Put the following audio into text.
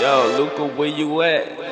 Yo, Luca, where you at?